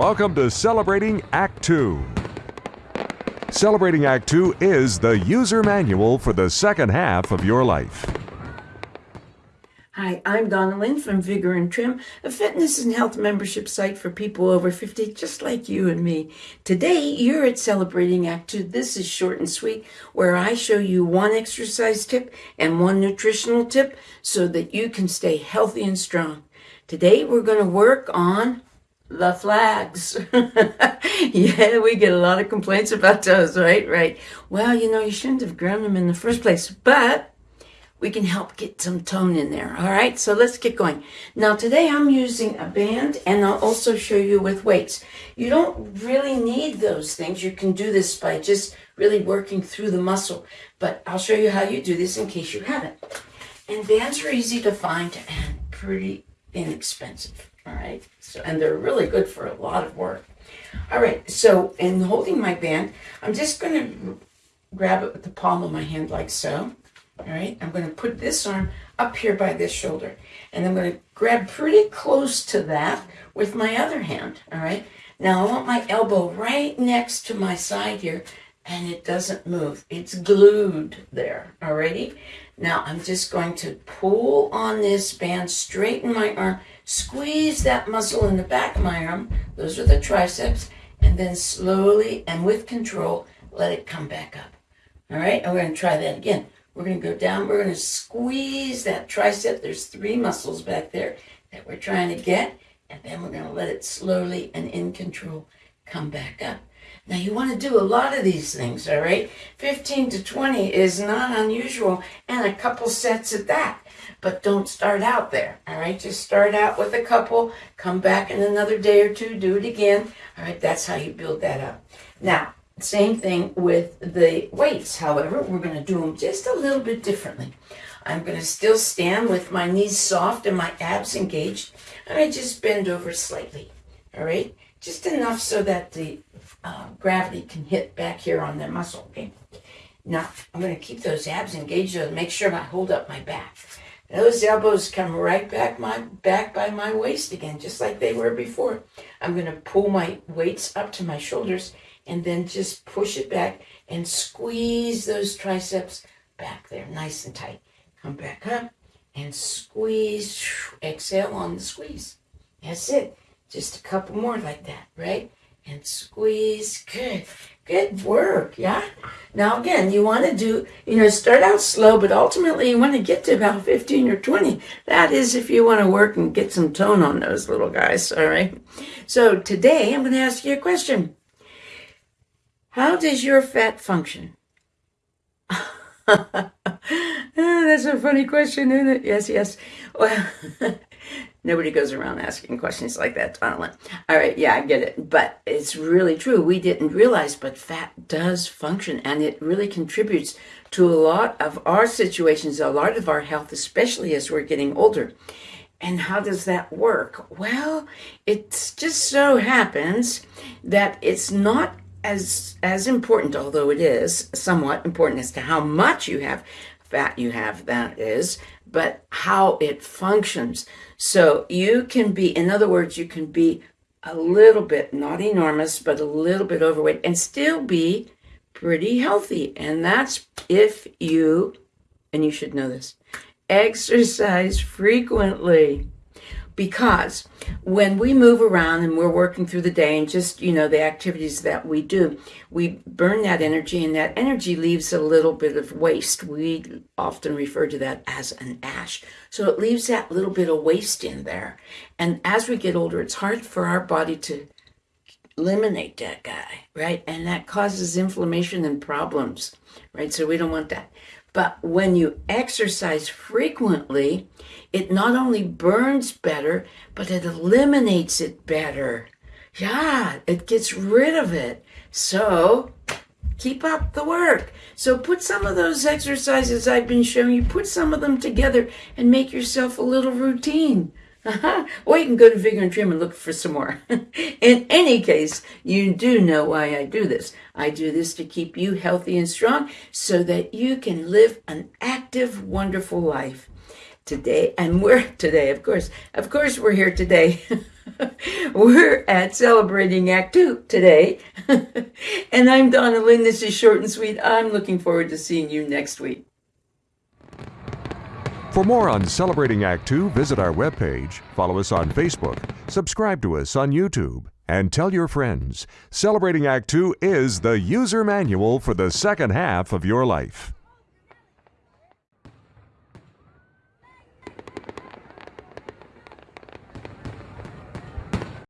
Welcome to Celebrating Act 2. Celebrating Act 2 is the user manual for the second half of your life. Hi, I'm Donna Lynn from Vigor and Trim, a fitness and health membership site for people over 50, just like you and me. Today, you're at Celebrating Act 2. This is short and sweet, where I show you one exercise tip and one nutritional tip so that you can stay healthy and strong. Today, we're going to work on the flags. yeah, we get a lot of complaints about those, right? Right. Well, you know, you shouldn't have grown them in the first place, but we can help get some tone in there. All right, so let's get going. Now, today I'm using a band and I'll also show you with weights. You don't really need those things. You can do this by just really working through the muscle, but I'll show you how you do this in case you haven't. And bands are easy to find and pretty inexpensive. All right, so and they're really good for a lot of work. All right, so in holding my band, I'm just going to grab it with the palm of my hand like so. All right, I'm going to put this arm up here by this shoulder. And I'm going to grab pretty close to that with my other hand. All right, now I want my elbow right next to my side here and it doesn't move. It's glued there, alrighty? Now I'm just going to pull on this band, straighten my arm, squeeze that muscle in the back of my arm, those are the triceps, and then slowly and with control, let it come back up. All right, and we're going to try that again. We're going to go down. We're going to squeeze that tricep. There's three muscles back there that we're trying to get. And then we're going to let it slowly and in control come back up. Now you want to do a lot of these things, all right? 15 to 20 is not unusual and a couple sets at that. But don't start out there, all right? Just start out with a couple, come back in another day or two, do it again. All right, that's how you build that up. Now, same thing with the weights. However, we're going to do them just a little bit differently. I'm going to still stand with my knees soft and my abs engaged. And I just bend over slightly. All right? Just enough so that the uh, gravity can hit back here on that muscle. Okay? Now, I'm going to keep those abs engaged to make sure I hold up my back. Those elbows come right back my back by my waist again, just like they were before. I'm going to pull my weights up to my shoulders and then just push it back and squeeze those triceps back there nice and tight. Come back up and squeeze. Exhale on the squeeze. That's it. Just a couple more like that, right? And squeeze. Good. Good work, yeah? Now, again, you want to do, you know, start out slow, but ultimately you want to get to about 15 or 20. That is if you want to work and get some tone on those little guys, all right? So today I'm going to ask you a question. How does your fat function? Ah, that's a funny question, isn't it? Yes, yes. Well, nobody goes around asking questions like that, Donald. All right, yeah, I get it. But it's really true. We didn't realize, but fat does function, and it really contributes to a lot of our situations, a lot of our health, especially as we're getting older. And how does that work? Well, it just so happens that it's not as as important, although it is somewhat important as to how much you have fat you have, that is, but how it functions. So you can be, in other words, you can be a little bit, not enormous, but a little bit overweight and still be pretty healthy. And that's if you, and you should know this, exercise frequently because when we move around and we're working through the day and just you know the activities that we do we burn that energy and that energy leaves a little bit of waste. We often refer to that as an ash. So it leaves that little bit of waste in there. And as we get older it's hard for our body to eliminate that guy right? And that causes inflammation and problems right? So we don't want that but when you exercise frequently, it not only burns better, but it eliminates it better. Yeah, it gets rid of it. So keep up the work. So put some of those exercises I've been showing you, put some of them together and make yourself a little routine. Or you can go to Vigor and Trim and look for some more. In any case, you do know why I do this. I do this to keep you healthy and strong so that you can live an active, wonderful life. today, and we're today, of course, of course, we're here today. we're at celebrating Act Two today, and I'm Donna Lynn. This is short and sweet. I'm looking forward to seeing you next week. For more on Celebrating Act Two, visit our webpage, follow us on Facebook, subscribe to us on YouTube, and tell your friends. Celebrating Act Two is the user manual for the second half of your life.